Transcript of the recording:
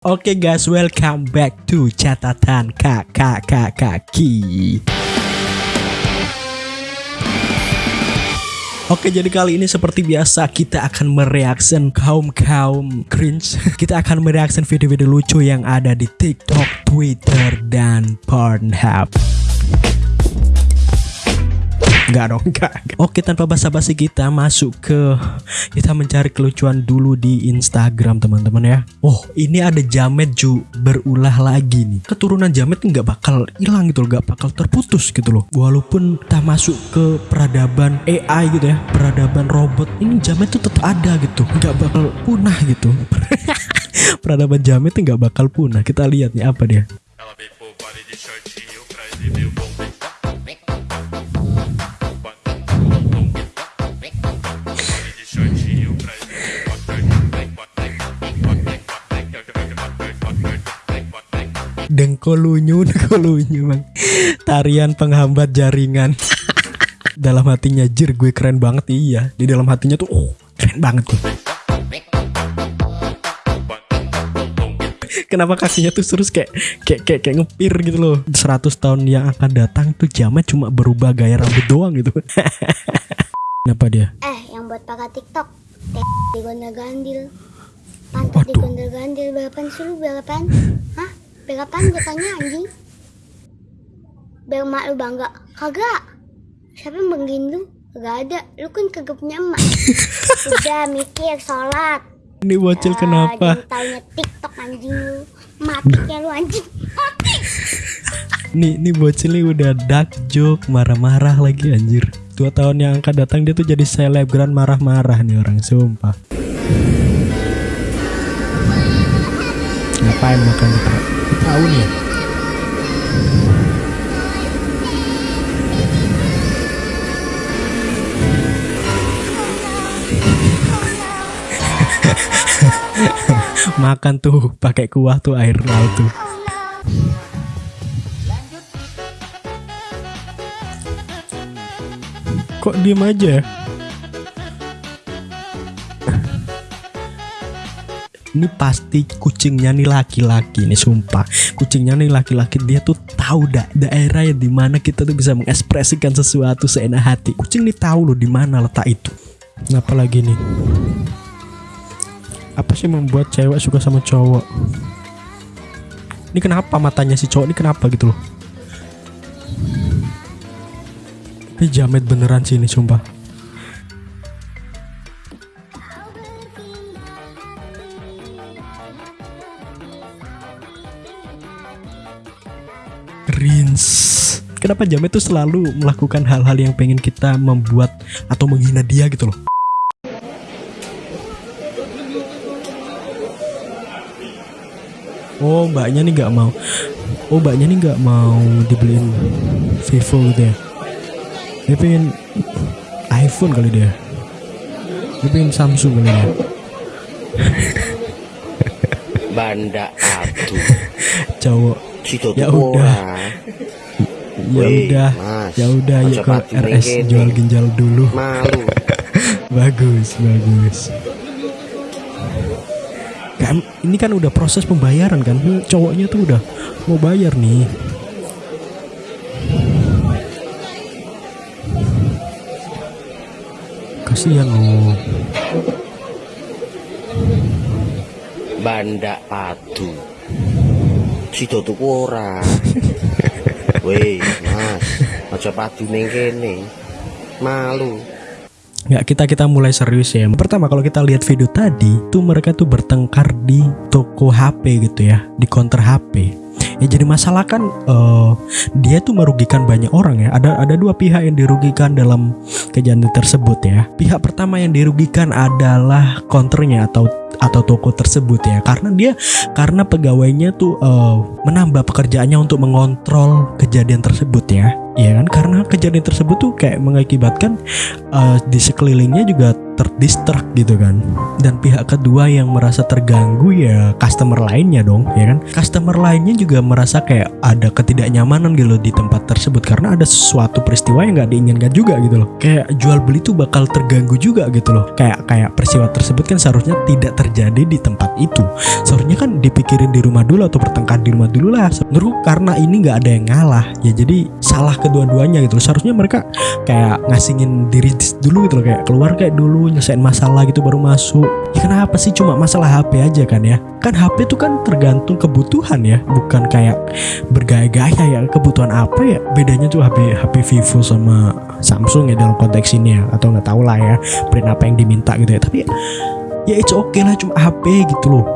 Oke guys, welcome back to catatan kakak kaki. Oke jadi kali ini seperti biasa kita akan mereaction kaum kaum cringe Kita akan mereaction video-video lucu yang ada di TikTok, Twitter, dan Pornhub Enggak dong, enggak. Oke, tanpa basa-basi kita masuk ke kita mencari kelucuan dulu di Instagram, teman-teman ya. Oh, ini ada jamet ju berulah lagi nih. Keturunan jamet nggak bakal hilang gitu loh, nggak bakal terputus gitu loh. Walaupun kita masuk ke peradaban AI gitu ya, peradaban robot, ini jamet tuh tetap ada gitu, nggak bakal punah gitu. peradaban jamet tuh nggak bakal punah. Kita lihat nih apa dia. Dengkolunyu dengkolunyu bang tarian penghambat jaringan. Dalam hatinya jir gue keren banget. Iya di dalam hatinya tuh oh keren banget tuh kenapa kakinya tuh terus kayak kayak kayak, kayak ngepir gitu loh? 100 tahun yang akan datang tuh jamet cuma berubah gaya rambut doang gitu. Kenapa dia? Eh yang buat pakai tiktok. Di gondel gandil. Pantat di gondel gandil balapan suruh balapan. Hah Bel apaan gue tanya anjing? Bel mak lu bangga? Kagak. Siapa yang banggain lu? Kagak ada. Lu kan kagak punya emak. Udah mikir sholat. Ini bocil uh, kenapa? Jadi taunya TikTok anjing lu. Mati kayak lu anjing. Mati. nih, nih bocil nih udah dark joke, marah-marah lagi anjir. Dua tahun yang akan datang dia tuh jadi selebgram marah-marah nih orang, sumpah. Ngapain makan di tahun ya? Makan tuh pakai kuah tuh air laut tuh. Kok diem aja ini pasti kucingnya nih laki-laki nih sumpah. Kucingnya nih laki-laki dia tuh tahu da daerah yang di mana kita tuh bisa mengekspresikan sesuatu seenak hati. Kucing nih tahu loh di mana letak itu. Kenapa lagi nih? Apa sih membuat cewek suka sama cowok? Ini kenapa matanya si cowok ini kenapa gitu loh? Ini jamet beneran sih ini sumpah Rins kenapa Jamet tuh selalu melakukan hal-hal yang pengen kita membuat atau menghina dia gitu loh? Oh mbaknya nih nggak mau. Oh mbaknya nih nggak mau dibeliin Vivo gitu ya Dia pengen iPhone kali dia. Dia pengen Samsung kali ya Banda atu. Cowok ya udah. Ya udah. Ya udah yuk ke RS jual ginjal dulu. Malu. Bagus bagus. Kan ini kan udah proses pembayaran kan? Cowoknya tuh udah mau bayar nih. Kasihan lo banda patu Sido tuku ora. Weh, Mas, aja padu ning kene. Malu. Nggak kita kita mulai serius ya. Pertama kalau kita lihat video tadi, tuh mereka tuh bertengkar di toko HP gitu ya, di counter HP. Ya jadi masalah kan uh, dia tuh merugikan banyak orang ya. Ada ada dua pihak yang dirugikan dalam kejadian tersebut ya. Pihak pertama yang dirugikan adalah counternya atau atau toko tersebut ya karena dia karena pegawainya tuh uh, menambah pekerjaannya untuk mengontrol kejadian tersebut ya ya kan karena kejadian tersebut tuh kayak mengakibatkan uh, di sekelilingnya juga terdistract gitu kan. Dan pihak kedua yang merasa terganggu ya customer lainnya dong ya kan. Customer lainnya juga merasa kayak ada ketidaknyamanan gitu di tempat tersebut karena ada sesuatu peristiwa yang nggak diinginkan juga gitu loh. Kayak jual beli tuh bakal terganggu juga gitu loh. Kayak kayak peristiwa tersebut kan seharusnya tidak terjadi di tempat itu. Seharusnya kan dipikirin di rumah dulu atau bertengkar di rumah dulu lah. Menurutku karena ini nggak ada yang ngalah. Ya jadi salah kedua-duanya gitu loh. Seharusnya mereka kayak ngasingin diri dulu gitu loh. Kayak keluar kayak dulu nyelesain masalah gitu baru masuk. Ya kenapa sih? Cuma masalah HP aja kan ya. Kan HP itu kan tergantung kebutuhan ya bukan kayak bergaya-gaya ya. Kebutuhan apa ya? Bedanya tuh HP HP Vivo sama Samsung ya dalam konteks ini ya. Atau nggak tahu lah ya brand apa yang diminta gitu ya. Tapi ya it's okay lah cuma HP gitu loh